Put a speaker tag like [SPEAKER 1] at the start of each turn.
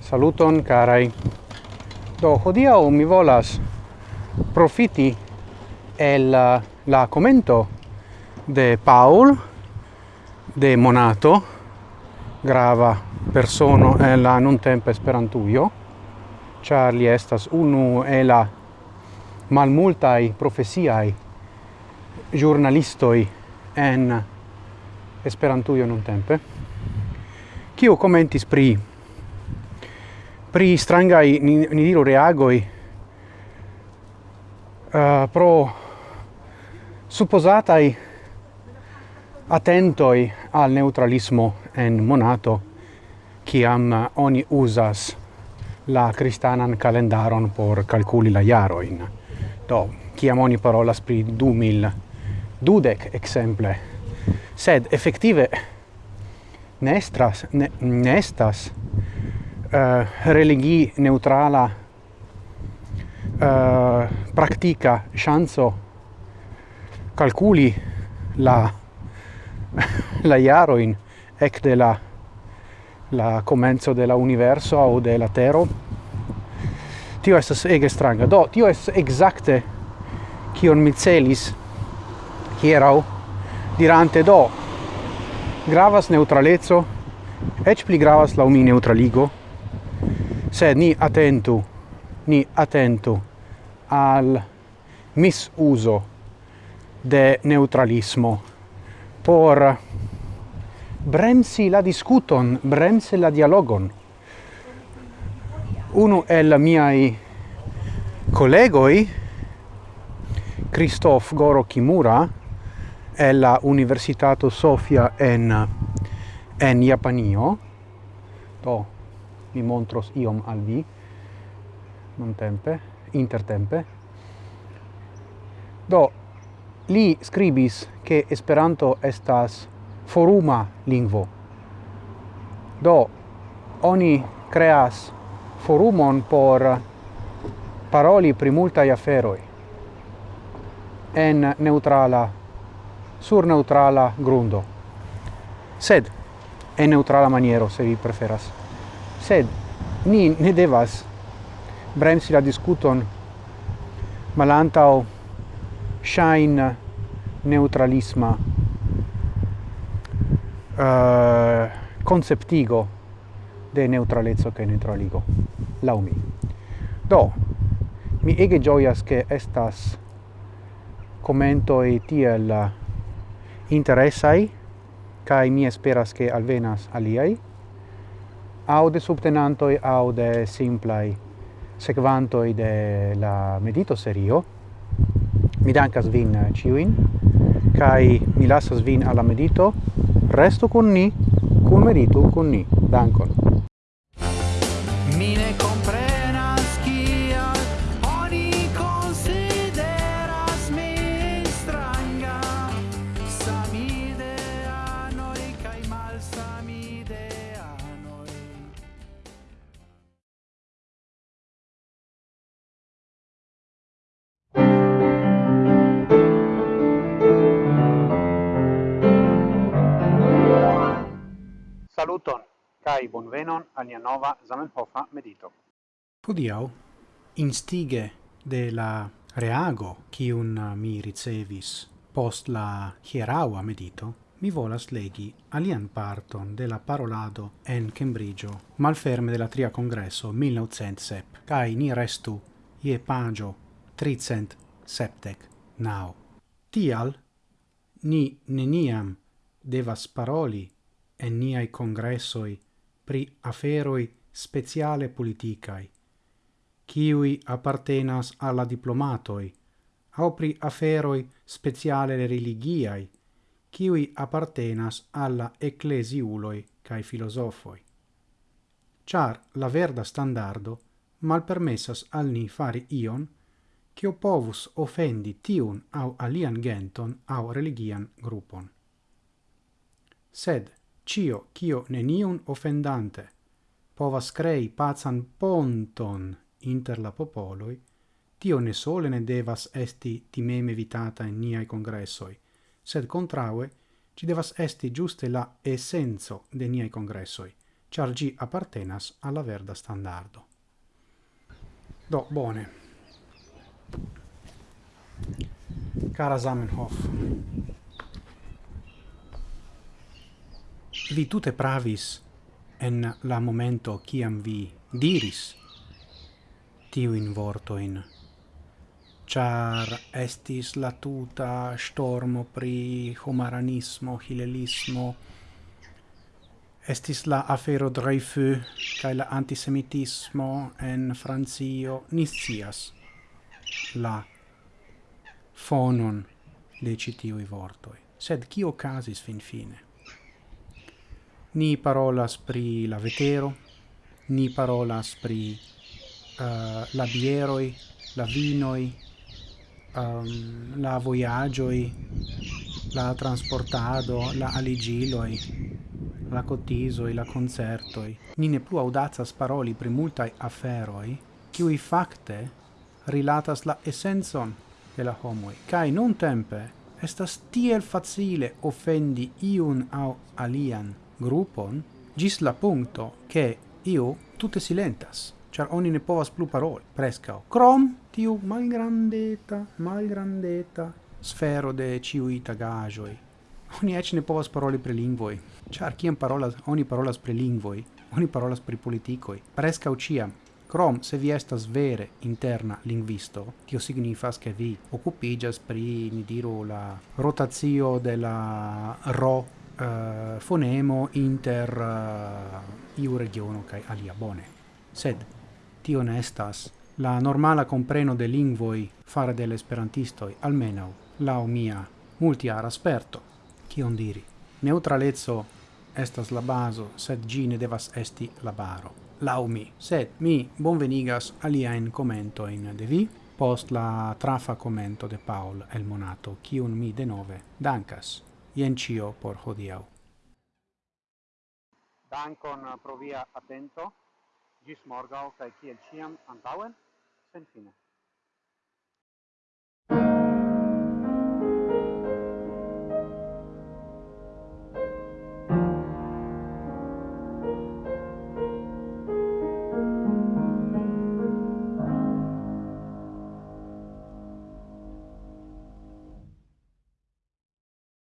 [SPEAKER 1] Saluton carai. Do hodiau mi volas profiti el uh, la commento de Paul de Monato grava persono en la non tempo esperantujo, char li estas unu e la malmultai profesiai giornalistoi en Esperantujo non tempe, kiu commentis pri pri strangai ni, ni diru reagoi uh, pro supposatai attentoi al neutralismo en monato kiam oni usas la cristanan calendaron por calculi la iaroin do kiam oni parolas pri 2000 dudek exemple sed effettive nestras ne, nestas uh, eh, religi neutrala uh, practica chanzo calculi la la iaroin ec de la la comenzo de la universo o de la tero tio estas ege stranga. Do, tio estas exacte kion mi celis hierau dirante do gravas neutralezzo ec pli gravas la umi neutraligo sed ni attentu ni attentu al misuso de neutralismo por bremsi la discuton bremsi la dialogon uno el miai collegoi Christoph Goro Kimura la Universitato Sofia en en Japanio. To mi montros iom al vi non tempe intertempe do li scribis che Esperanto estas foruma lingvo. Do oni creas forumon por paroli pri multaj aferoj en neutrala sur neutrala grundo. Sed en neutrala maniero se vi preferas. Sed ni ne devas bremsi la discuton malantao shine neutralisma eh, uh, conceptigo de neutralezzo che neutraligo. Laumi do mi ege gioias che estas commento e tiel interessai kai mi esperas che alvenas aliai aude subtenantoi aude simplai sequantoi de la medito serio. Mi dankas vin ciuin kai mi lasas vin alla medito. Resto con ni kun merito kun ni. Dankon. vine compré kai bonvenon al nia nova Zamenhofa medito. Hodiau, instige de la reago kiun uh, mi ricevis post la hieraua medito mi volas legi alian parton de la parolado en Cambridgeo, malferme de la tria congresso 1907, cae ni restu ie pagio tricent septec nau. Tial, ni neniam devas paroli en niai congressoi pri aferoi speciale politicae, kiui appartenas alla diplomatoi, au pri aferoi speciale religiai, kiui appartenas alla ecclesiuloi cae filosofoi. Char la verda standardo malpermessas al ni fari ion, cio povus offendi tiun au alian genton au religian gruppon. Sed, cio cio neniun offendante povas crei pazan ponton inter la popoloi, tio ne sole ne devas esti timeme vitata in niai congressoi, sed contraue ci devas esti giuste la essenzo de niai congressoi, char gi appartenas alla verda standardo. Do, bone. Cara Zamenhof, vi tute pravis en la momento ciam vi diris tiu in vorto in char estis la tuta stormo pri homaranismo hilelismo estis la afero Dreyfus kai la antisemitismo en Francio nicias la fonon de citiu i vortoi sed kio fin finfine? Ni parolas pri la vetero, ni parolas pri eh, uh, la bieroi, la vinoi, um, ehm, la voyagioi, la transportado, la aligiloi, la cotisoi, la concertoi. Ni ne plu audazas paroli pri multai aferoi, cui facte rilatas la essenson de la homoi, Cai non tempe estas tiel facile offendi iun au alian grupon, gis la punto che io tutte silentas, char oni ne povas plu paroli, prescao. Crom tiu malgrandeta, malgrandeta sfero de ciui tagagioi. Oni ec ne povas paroli pre lingvoi, char ciam parolas, oni parolas pre lingvoi, oni parolas pre politikoi, prescao ciam, Crom, se vi estas vere interna lingvisto, tio signifas che vi occupigas pri, ni diru, la rotazio de la ro uh, fonemo inter uh, iu regiono kai alia bone. Sed tio ne estas la normala compreno de lingvoi fare de l'esperantistoi, almeno la mia multiara sperto. Kion diri? Neutralezzo estas la baso, sed gi ne devas esti la baro lau mi, sed mi bonvenigas aliaen commentoin de vi post la trafa commento de Paul el monato, kiun mi de nove dankas. Ien cio por hodiau.
[SPEAKER 2] Dankon pro via gis morgau, cae ciel ciam antauen, sen fine.